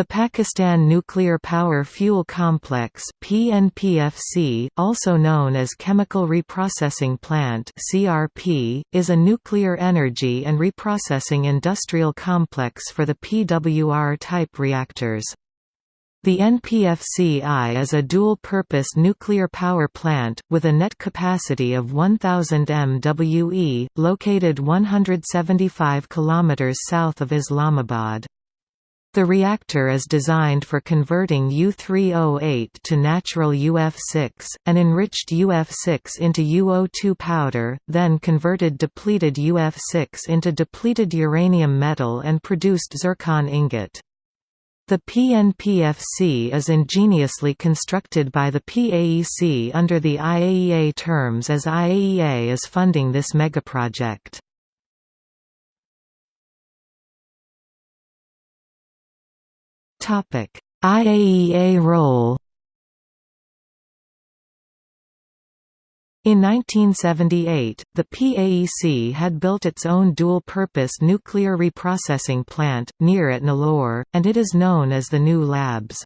The Pakistan Nuclear Power Fuel Complex PNPFC, also known as Chemical Reprocessing Plant CRP, is a nuclear energy and reprocessing industrial complex for the PWR-type reactors. The NPFCI is a dual-purpose nuclear power plant, with a net capacity of 1,000 MWE, located 175 km south of Islamabad. The reactor is designed for converting U3O8 to natural UF6, and enriched UF6 into UO2 powder, then converted depleted UF6 into depleted uranium metal and produced zircon ingot. The PNPFC is ingeniously constructed by the PAEC under the IAEA terms as IAEA is funding this megaproject. IAEA role In 1978, the PAEC had built its own dual-purpose nuclear reprocessing plant, near at Nilore, and it is known as the New Labs.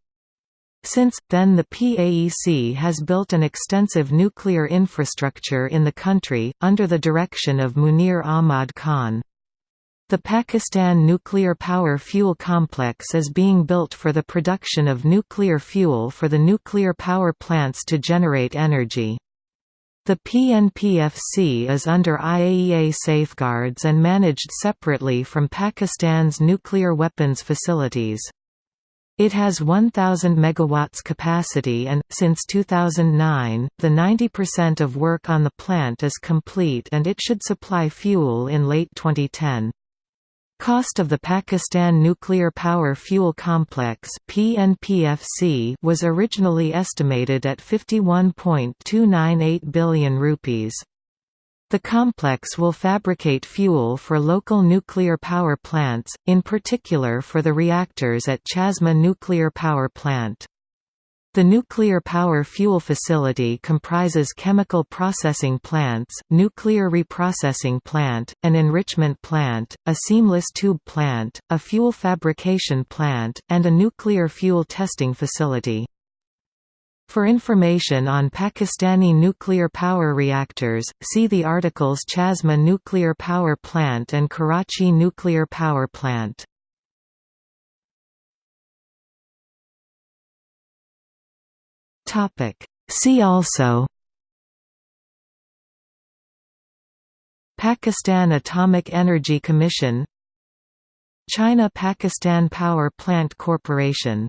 Since, then the PAEC has built an extensive nuclear infrastructure in the country, under the direction of Munir Ahmad Khan. The Pakistan Nuclear Power Fuel Complex is being built for the production of nuclear fuel for the nuclear power plants to generate energy. The PNPFC is under IAEA safeguards and managed separately from Pakistan's nuclear weapons facilities. It has 1,000 megawatts capacity and, since 2009, the 90% of work on the plant is complete and it should supply fuel in late 2010. Cost of the Pakistan Nuclear Power Fuel Complex (PNPFC) was originally estimated at 51.298 billion rupees. The complex will fabricate fuel for local nuclear power plants, in particular for the reactors at Chashma Nuclear Power Plant. The nuclear power fuel facility comprises chemical processing plants, nuclear reprocessing plant, an enrichment plant, a seamless tube plant, a fuel fabrication plant, and a nuclear fuel testing facility. For information on Pakistani nuclear power reactors, see the articles Chashma Nuclear Power Plant and Karachi Nuclear Power Plant. Topic. See also Pakistan Atomic Energy Commission China-Pakistan Power Plant Corporation